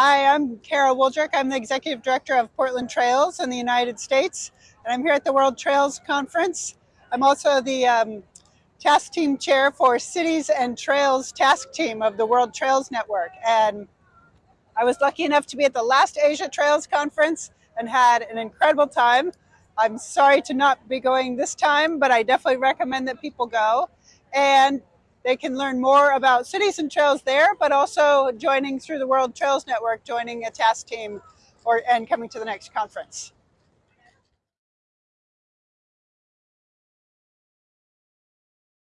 Hi, I'm Kara Wooldrick. I'm the Executive Director of Portland Trails in the United States, and I'm here at the World Trails Conference. I'm also the um, Task Team Chair for Cities and Trails Task Team of the World Trails Network. And I was lucky enough to be at the last Asia Trails Conference and had an incredible time. I'm sorry to not be going this time, but I definitely recommend that people go. And they can learn more about cities and trails there, but also joining through the World Trails Network, joining a task team or and coming to the next conference.